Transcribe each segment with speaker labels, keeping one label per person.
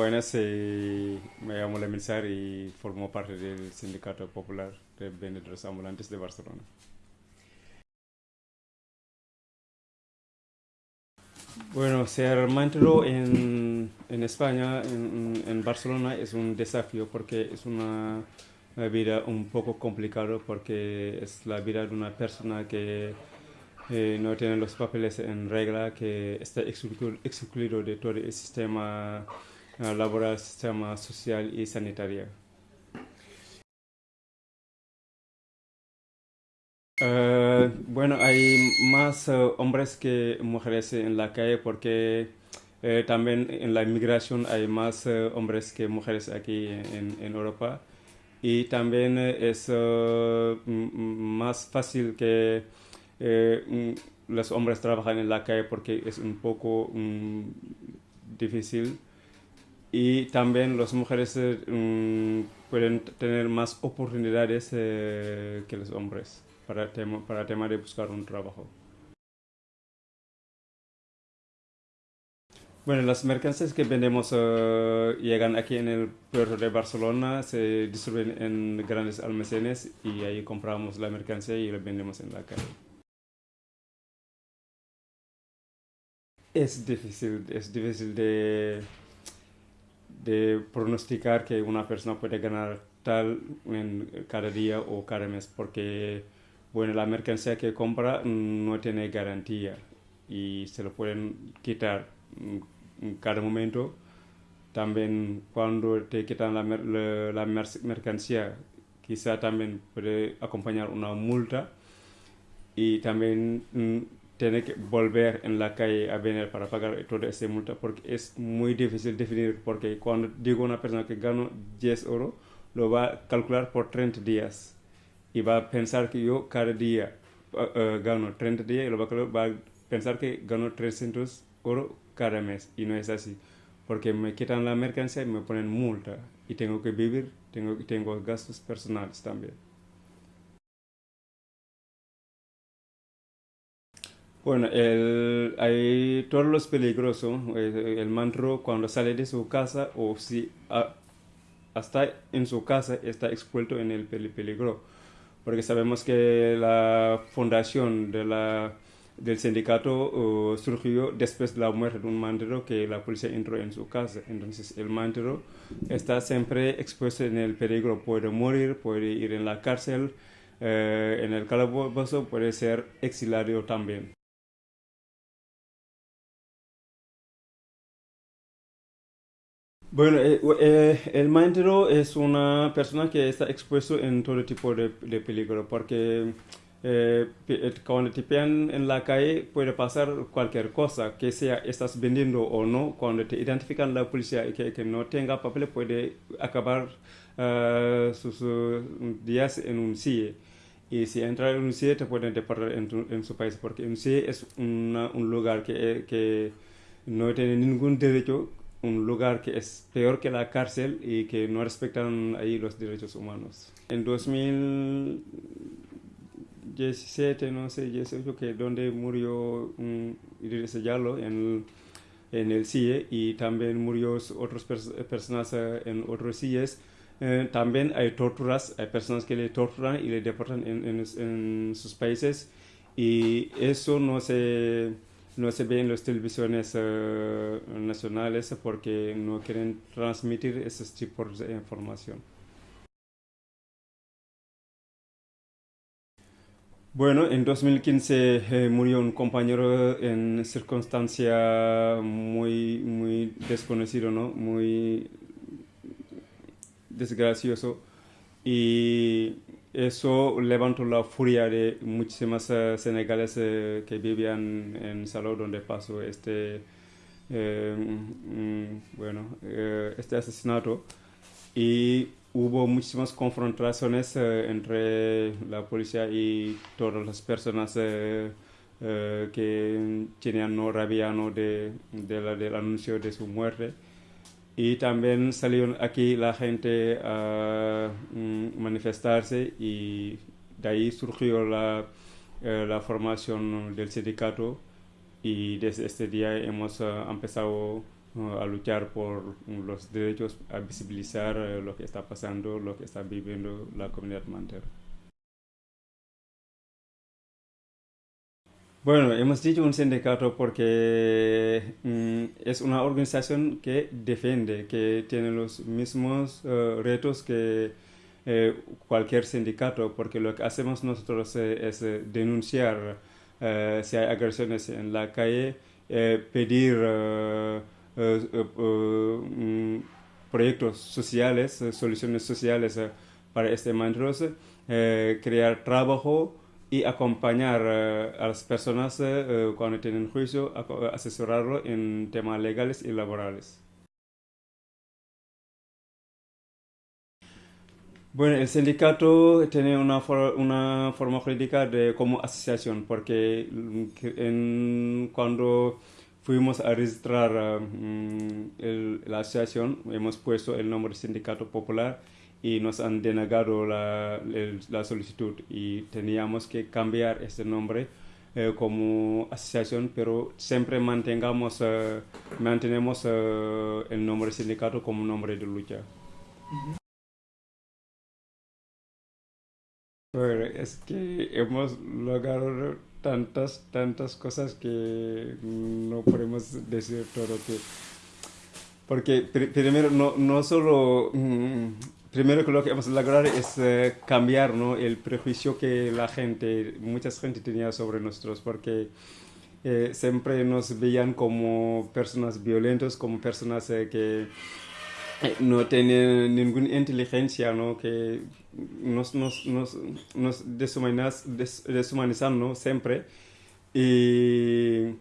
Speaker 1: Buenas. Me llamo Lemilzar y formo parte del Sindicato Popular de Vendedores Ambulantes de Barcelona. Bueno, ser mantero en, en España, en, en, Barcelona, es un desafío porque es una, vida un poco complicada porque es la vida de una persona que eh, no tiene los papeles en regla, que está excluido, excluido de todo el sistema laboral, sistema social y sanitario. Uh, bueno, hay más uh, hombres que mujeres en la calle porque eh, también en la inmigración hay más hombres que mujeres aquí en, Europa y también es más fácil que eh, los hombres trabajan en la calle porque es un poco mm, difícil y también las mujeres eh, mm, pueden tener más oportunidades eh, que los hombres para tema, para tema de buscar un trabajo. Bueno, las mercancías que vendemos llegan aquí en el puerto de Barcelona, se distribuyen en grandes almacenes y ahí compramos la mercancía y la vendemos en la calle. Es difícil, es difícil de, de pronosticar que una persona puede ganar tal en cada día o cada mes porque bueno, la mercancía que compra no tiene garantía y se lo pueden quitar en cada momento. También cuando te quitan la, la, la mercancía, quizá también puede acompañar una multa y también tiene que volver en la calle a venir para pagar toda esa multa porque es muy difícil definir porque cuando digo a una persona que gano 10 euros lo va a calcular por 30 días y va a pensar que yo cada día uh, gano 30 días y lo va a, va a pensar que gano 300 euros cada mes y no es así porque me quitan la mercancía y me ponen multa y tengo que vivir, tengo, tengo gastos personales también. Bueno, el, hay todos los peligrosos. El, el mantro cuando sale de su casa o si a, hasta en su casa está expuesto en el peligro. Porque sabemos que la fundación de la, del sindicato uh, surgió después de la muerte de un mantero que la policía entró en su casa. Entonces el mantero está siempre expuesto en el peligro. Puede morir, puede ir en la cárcel, eh, en el calabozo, puede ser exiliado también. Bueno, eh, eh, el maestro es una persona que está expuesto en todo tipo de, peligro, porque eh, eh, cuando te pillan en la calle puede pasar cualquier cosa, que sea estás vendiendo o no, cuando te identifican la policía y que, no tenga papel puede acabar uh, sus días en un CIE. Y si entra en un CIE te pueden deportar en, su país, porque un CIE es un lugar que no tiene ningún derecho un lugar que es peor que la cárcel y que no respetan ahí los derechos humanos. En 2017, no sé, 18, que donde murió um, Idrissa Diallo en, en el CIE y también murió otras pers personas uh, en otros CIEs. Eh, también hay torturas, hay personas que le torturan y le deportan en, en sus países y eso no se no se ve en las televisiones uh, nacionales porque no quieren transmitir esos tipos de información. Bueno, en 2015 eh, murió un compañero en circunstancia muy, muy desconocido, ¿no? Muy desgracioso. Y eso levantó la furia de muchísimas uh, senegaleses uh, que vivían en Salou donde pasó este eh, mm, bueno eh, este asesinato. Y hubo muchísimas confrontaciones entre la policía y todas las personas que tenían no de, de del anuncio de su muerte y también salieron aquí la gente a mm, manifestarse y de ahí surgió la, eh, la formación del sindicato y desde este día hemos uh, empezado a luchar por los derechos, a visibilizar lo que está pasando, lo que está viviendo la comunidad mantera. Bueno, hemos dicho un sindicato porque mm, es una organización que defiende, que tiene los mismos uh, retos que eh, cualquier sindicato, porque lo que hacemos nosotros eh, es eh, denunciar si hay agresiones en la calle, pedir mm, proyectos sociales, soluciones sociales para este mandros, crear trabajo y acompañar eh, a las personas eh, eh, cuando tienen juicio, asesorarlo en temas legales y laborales. Bueno, el sindicato tiene una, una forma jurídica de, como asociación, porque en, cuando fuimos a registrar mm, la asociación, hemos puesto el nombre Sindicato Popular y nos han denegado la, la solicitud y teníamos que cambiar este nombre eh, como asociación, pero siempre mantengamos, eh, mantenemos eh, el nombre sindicato como nombre de lucha. es que hemos logrado tantas, tantas cosas que no podemos decir todo que... Porque primero, no, no solo... Mm, primero que lo que hemos logrado es eh, cambiar ¿no? el prejuicio que la gente, mucha gente tenía sobre nosotros, porque eh, siempre nos veían como personas violentas, como personas eh, que no tienen ninguna inteligencia, ¿no? que nos, nos, nos, deshumanizan ¿no? siempre. Y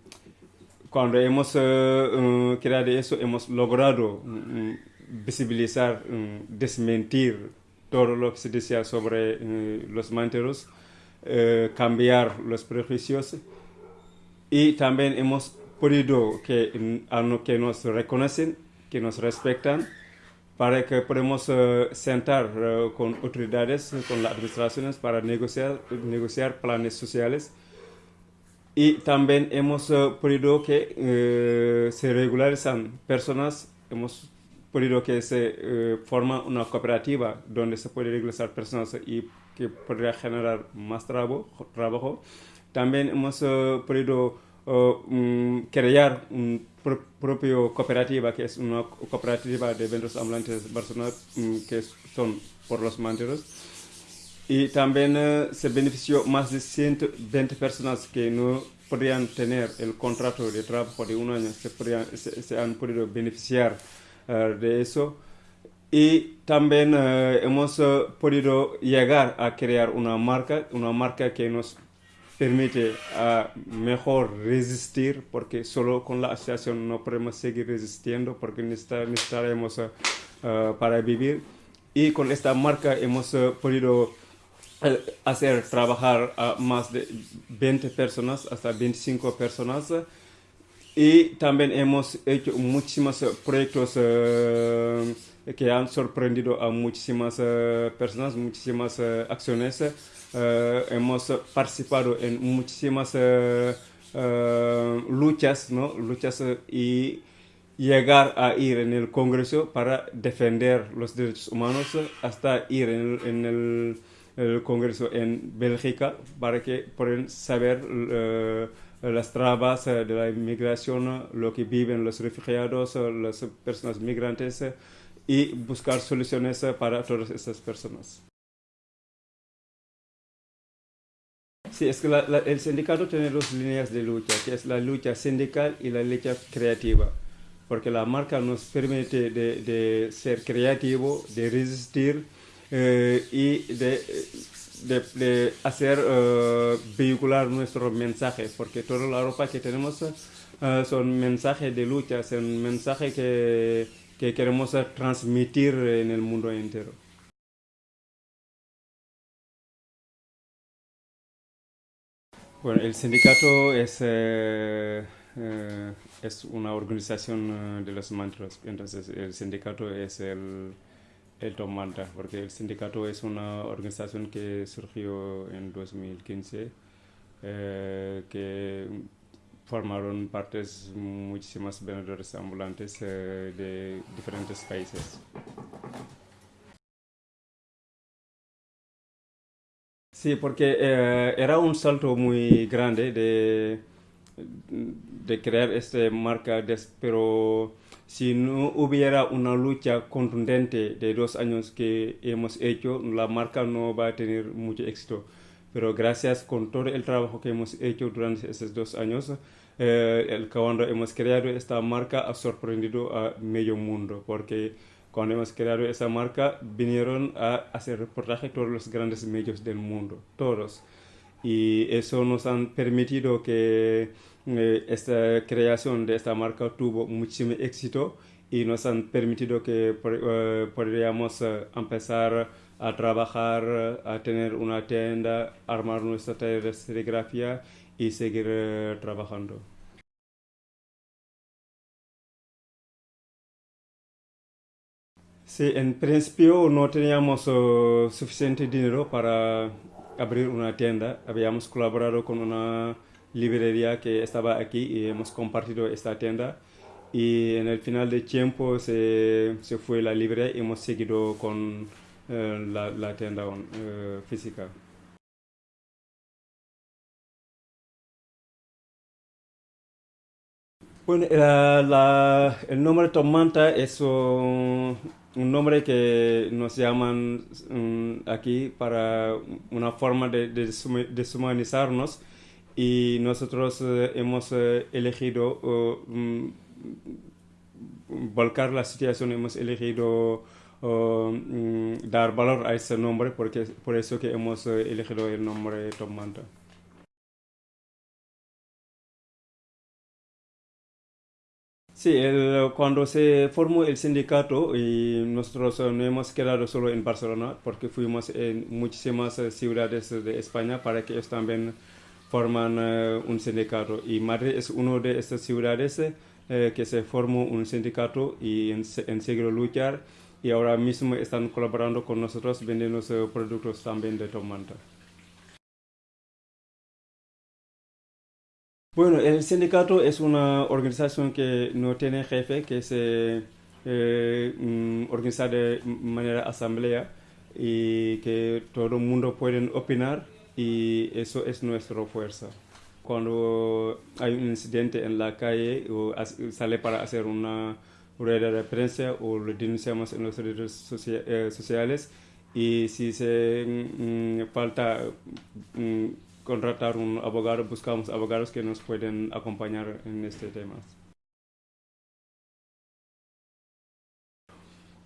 Speaker 1: cuando hemos creado eso, hemos logrado mm, visibilizar, mm, desmentir todo lo que se decía sobre eh, los manteros, eh, cambiar los prejuicios y también hemos podido que, mm, que nos reconocen, que nos respetan, para que podamos eh, sentar con autoridades, con las administraciones para negociar, negociar planes sociales. Y también hemos podido que se regularizan personas, hemos podido que se eh, forma una cooperativa donde se puede regresar personas y que podría generar más trabajo. trabajo. También hemos uh, podido uh, crear una propia cooperativa, que es una cooperativa de ventas ambulantes de Barcelona, um, que son por los manteros. Y también se benefició más de 120 personas que no podrían tener el contrato de trabajo de un año, se, podrían, se han podido beneficiar eh, de eso. Y también eh, hemos eh, podido llegar a crear una marca, una marca que nos permite a mejor resistir, porque solo con la asociación no podemos seguir resistiendo, porque necesitaremos para vivir. Y con esta marca hemos podido hacer trabajar a más de 20 personas, hasta 25 personas, y también hemos hecho muchísimos eh, proyectos eh, que han sorprendido a muchísimas eh, personas, muchísimas acciones. hemos participado en muchísimas luchas, ¿no? luchas y llegar a ir en el Congreso para defender los derechos humanos hasta ir en el, Congreso en Bélgica para que puedan saber las trabas eh, de la inmigración, lo que viven los refugiados, las personas migrantes y buscar soluciones para todas estas personas. Sí, es que el sindicato tiene dos líneas de lucha, que es la lucha sindical y la lucha creativa, porque la marca nos permite de, ser creativo, de resistir eh, y de de, hacer uh, vehicular nuestro mensaje, porque toda la ropa que tenemos uh, son mensajes de lucha, son mensajes que, que queremos transmitir en el mundo entero. Bueno, el sindicato es, eh, eh, es una organización de los mantras, entonces el sindicato es el, el Tomanta, porque el sindicato es una organización que surgió en 2015, eh, que formaron partes muchísimas vendedores ambulantes eh, de diferentes países. Sí, porque eh, era un salto muy grande de, de crear esta marca, pero si no hubiera una lucha contundente de dos años que hemos hecho, la marca no va a tener mucho éxito. Pero gracias con todo el trabajo que hemos hecho durante esos dos años, eh, cuando hemos creado esta marca ha sorprendido a medio mundo, porque cuando hemos creado esa marca vinieron a hacer reportaje todos los grandes medios del mundo, todos. Y eso nos han permitido que eh, esta creación de esta marca tuvo muchísimo éxito y nos han permitido que uh, podríamos uh, empezar a trabajar, a tener una tienda, armar nuestra taller de serigrafía y seguir uh, trabajando. Sí, en principio no teníamos suficiente dinero para abrir una tienda. Habíamos colaborado con una librería que estaba aquí y hemos compartido esta tienda. Y en el final de tiempo se, se fue la librería y hemos seguido con eh, la, la, tienda eh, física. Bueno, la, el nombre Tomanta es un, un, nombre que nos llaman um, aquí para una forma de, de deshumanizarnos y nosotros eh, hemos eh, elegido mm, volcar la situación, hemos elegido mm, dar valor a ese nombre, porque por eso que hemos eh, elegido el nombre Tom Manta. Sí, cuando se formó el sindicato y nosotros no hemos quedado solo en Barcelona porque fuimos en muchísimas ciudades de España para que ellos también forman eh, un sindicato y Madrid es una de estas ciudades eh, que se formó un sindicato y en, en luchar y ahora mismo están colaborando con nosotros vendiendo productos también de Tomanta. Bueno, el sindicato es una organización que no tiene jefe, que se eh, mm, organiza de manera asamblea y que todo el mundo puede opinar y eso es nuestra fuerza. Cuando hay un incidente en la calle o sale para hacer una rueda de prensa o lo denunciamos en las redes eh, sociales y si se mm, falta mm, contratar un abogado, buscamos abogados que nos pueden acompañar en este tema.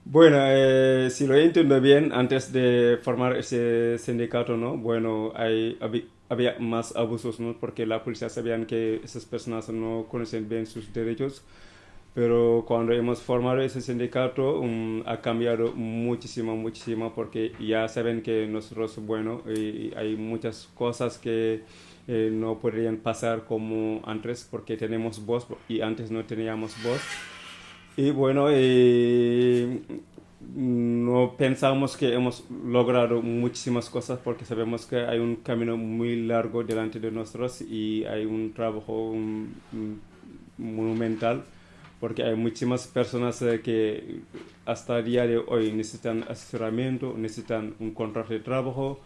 Speaker 1: Bueno, eh, si lo entiendo bien, antes de formar ese sindicato, ¿no? Bueno, había más abusos, ¿no? Porque la policía sabían que esas personas no conocen bien sus derechos. Pero cuando hemos formado ese sindicato, um, ha cambiado muchísimo, muchísimo, porque ya saben que nosotros, bueno, y hay muchas cosas que eh, no podrían pasar como antes, porque tenemos voz y antes no teníamos voz. Y bueno, eh, no pensamos que hemos logrado muchísimas cosas porque sabemos que hay un camino muy largo delante de nosotros y hay un trabajo monumental porque hay muchísimas personas eh, que hasta el día de hoy necesitan asesoramiento, necesitan un contrato de trabajo,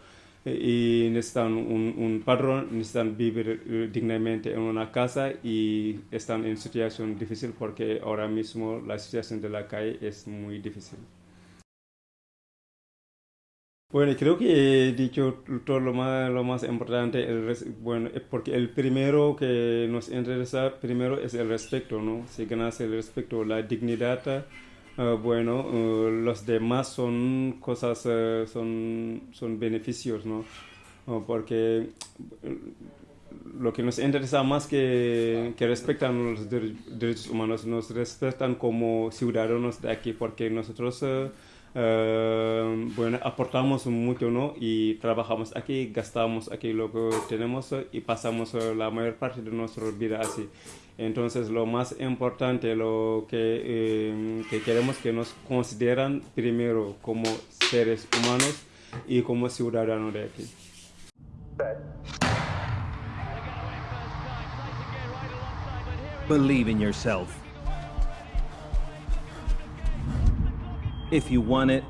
Speaker 1: y necesitan un, un padrón, necesitan vivir eh, dignamente en una casa y están en situación difícil porque ahora mismo la situación de la calle es muy difícil. Bueno, creo que he dicho todo lo más, lo más importante, bueno, porque el primero que nos interesa primero es el respeto, ¿no? Si ganas el respeto, la dignidad, Ah, bueno, uh, los demás son cosas, uh, son, son beneficios, ¿no? Porque lo que nos interesa más que, que respetan los derechos humanos, nos respetan como ciudadanos de aquí, porque nosotros bueno, aportamos mucho, ¿no? Y trabajamos aquí, gastamos aquí lo que tenemos y pasamos la mayor parte de nuestra vida así. Entonces, lo más importante, lo que, eh, que queremos que nos consideran primero como seres humanos y como ciudadanos de aquí.
Speaker 2: Believe in yourself. If you want it,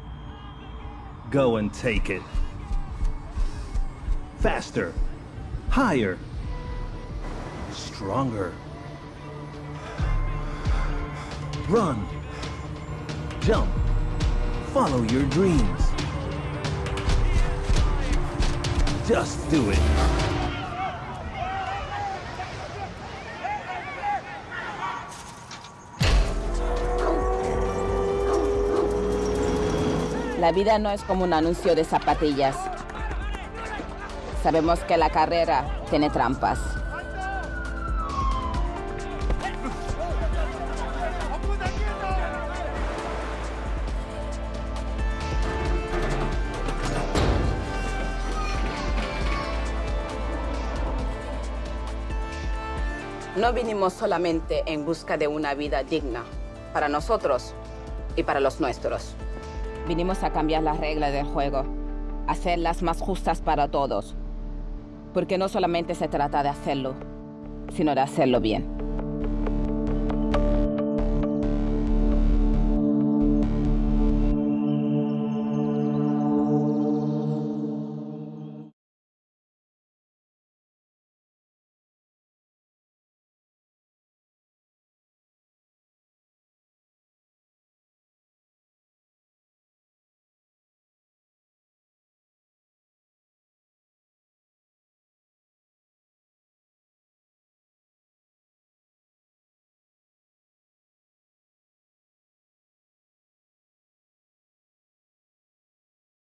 Speaker 2: go and take it. Faster. Higher. Stronger. Run. Jump. Follow your dreams. Just do it.
Speaker 3: La vida no es como un anuncio de zapatillas. Sabemos que la carrera tiene trampas. No vinimos solamente en busca de una vida digna para nosotros y para los nuestros. Vinimos a cambiar las reglas del juego, hacerlas más justas para todos. Porque no solamente se trata de hacerlo, sino de hacerlo bien.